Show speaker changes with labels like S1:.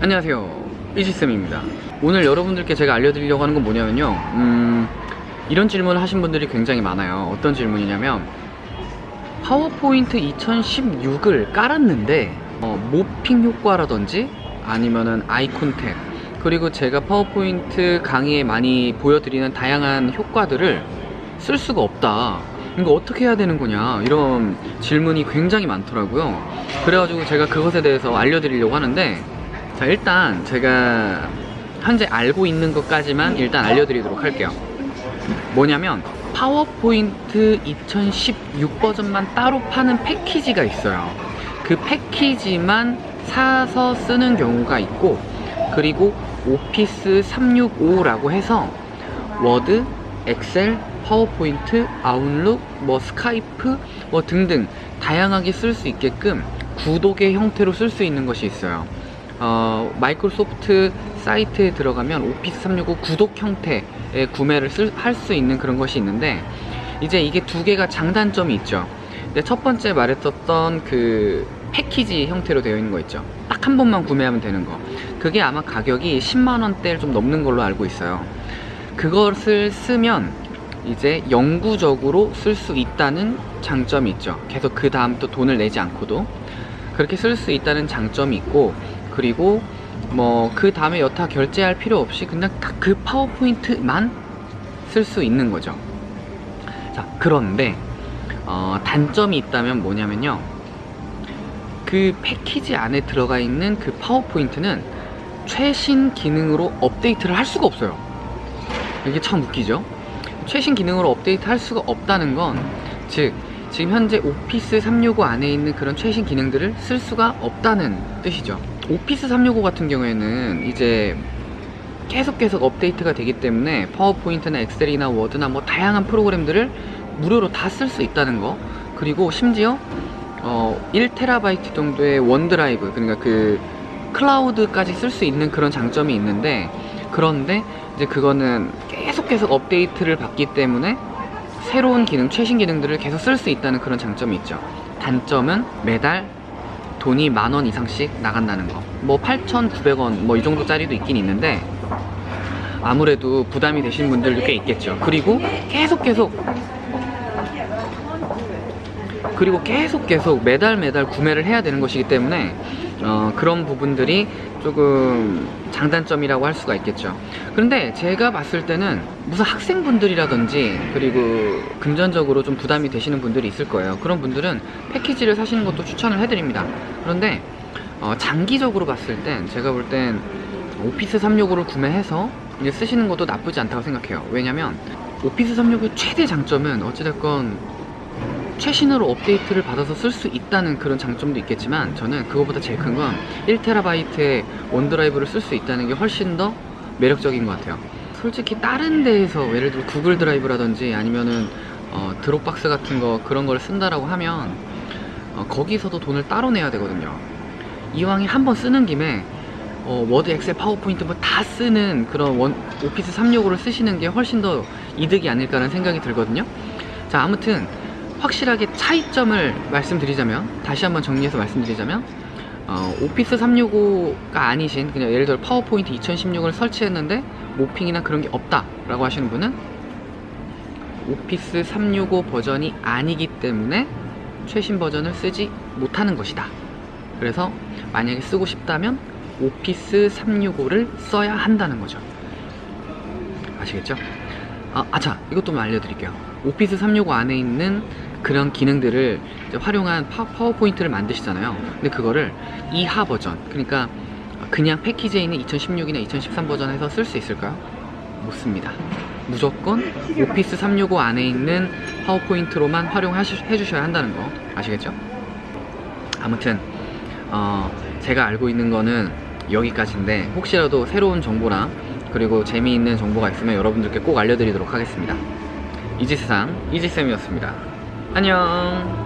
S1: 안녕하세요. 이지쌤입니다. 오늘 여러분들께 제가 알려드리려고 하는 건 뭐냐면요. 음, 이런 질문을 하신 분들이 굉장히 많아요. 어떤 질문이냐면 파워포인트 2016을 깔았는데 어, 모핑 효과라든지 아니면은 아이콘 탭 그리고 제가 파워포인트 강의에 많이 보여드리는 다양한 효과들을 쓸 수가 없다 이거 어떻게 해야 되는 거냐 이런 질문이 굉장히 많더라고요. 그래가지고 제가 그것에 대해서 알려드리려고 하는데 자 일단 제가 현재 알고 있는 것까지만 일단 알려드리도록 할게요. 뭐냐면 파워포인트 2016 버전만 따로 파는 패키지가 있어요. 그 패키지만 사서 쓰는 경우가 있고 그리고 오피스 365라고 해서 워드, 엑셀, 파워포인트, 아웃룩, 뭐 스카이프 뭐 등등 다양하게 쓸 수 있게끔 구독의 형태로 쓸 수 있는 것이 있어요. 어, 마이크로소프트 사이트에 들어가면 오피스 365 구독 형태의 구매를 할 수 있는 그런 것이 있는데 이제 이게 두 개가 장단점이 있죠. 근데 첫 번째 말했었던 그 패키지 형태로 되어 있는 거 있죠. 딱 한 번만 구매하면 되는 거. 그게 아마 가격이 10만원대를 좀 넘는 걸로 알고 있어요. 그것을 쓰면 이제 영구적으로 쓸 수 있다는 장점이 있죠. 계속 그 다음 또 돈을 내지 않고도 그렇게 쓸 수 있다는 장점이 있고 그리고 뭐 그 다음에 여타 결제할 필요 없이 그냥 딱 그 파워포인트만 쓸 수 있는 거죠. 자 그런데 어, 단점이 있다면 뭐냐면요. 그 패키지 안에 들어가 있는 그 파워포인트는 최신 기능으로 업데이트를 할 수가 없어요. 이게 참 웃기죠 최신 기능으로 업데이트 할 수가 없다는 건 즉 지금 현재 오피스 365 안에 있는 그런 최신 기능들을 쓸 수가 없다는 뜻이죠. 오피스 365 같은 경우에는 이제 계속 계속 업데이트가 되기 때문에 파워포인트나 엑셀이나 워드나 뭐 다양한 프로그램들을 무료로 다 쓸 수 있다는 거. 그리고 심지어 어 1테라바이트 정도의 원드라이브 그러니까 그 클라우드까지 쓸 수 있는 그런 장점이 있는데 그런데 이제 그거는 계속 계속 업데이트를 받기 때문에 새로운 기능, 최신 기능들을 계속 쓸 수 있다는 그런 장점이 있죠 단점은 매달 돈이 만 원 이상씩 나간다는 거. 뭐 8,900원 뭐 이 정도 짜리도 있긴 있는데 아무래도 부담이 되시는 분들도 꽤 있겠죠. 그리고 계속 계속 그리고 계속 계속 매달 매달 구매를 해야 되는 것이기 때문에 어, 그런 부분들이 조금 장단점이라고 할 수가 있겠죠. 그런데 제가 봤을 때는 무슨 학생분들이라든지 그리고 금전적으로 좀 부담이 되시는 분들이 있을 거예요. 그런 분들은 패키지를 사시는 것도 추천을 해드립니다. 그런데 어, 장기적으로 봤을 땐 제가 볼 땐 오피스 365를 구매해서 이제 쓰시는 것도 나쁘지 않다고 생각해요. 왜냐면 오피스 365의 최대 장점은 어찌됐건 최신으로 업데이트를 받아서 쓸 수 있다는 그런 장점도 있겠지만 저는 그거보다 제일 큰 건 1TB의 원드라이브를 쓸 수 있다는 게 훨씬 더 매력적인 것 같아요. 솔직히 다른 데에서 예를 들어 구글 드라이브라든지 아니면은 어, 드롭박스 같은 거 그런 걸 쓴다라고 하면 어, 거기서도 돈을 따로 내야 되거든요. 이왕에 한번 쓰는 김에 어, 워드, 엑셀, 파워포인트 뭐 다 쓰는 그런 원, 오피스 365를 쓰시는 게 훨씬 더 이득이 아닐까라는 생각이 들거든요. 자 아무튼 확실하게 차이점을 말씀드리자면 다시 한번 정리해서 말씀드리자면 어, 오피스 365가 아니신 그냥 예를 들어 파워포인트 2016을 설치했는데 모핑이나 그런 게 없다 라고 하시는 분은 오피스 365 버전이 아니기 때문에 최신 버전을 쓰지 못하는 것이다. 그래서 만약에 쓰고 싶다면 오피스 365를 써야 한다는 거죠. 아시겠죠? 아, 아차 이것도 좀 알려드릴게요. 오피스 365 안에 있는 그런 기능들을 활용한 파, 파워포인트를 만드시잖아요 근데 그거를 이하 버전 그러니까 그냥 패키지에 있는 2016이나 2013 버전에서 쓸 수 있을까요? 못 씁니다 무조건 오피스 365 안에 있는 파워포인트로만 활용해 주셔야 한다는 거 아시겠죠? 아무튼 어, 제가 알고 있는 거는 여기까지인데 혹시라도 새로운 정보랑 그리고 재미있는 정보가 있으면 여러분들께 꼭 알려드리도록 하겠습니다 이지세상 이지쌤이었습니다 안녕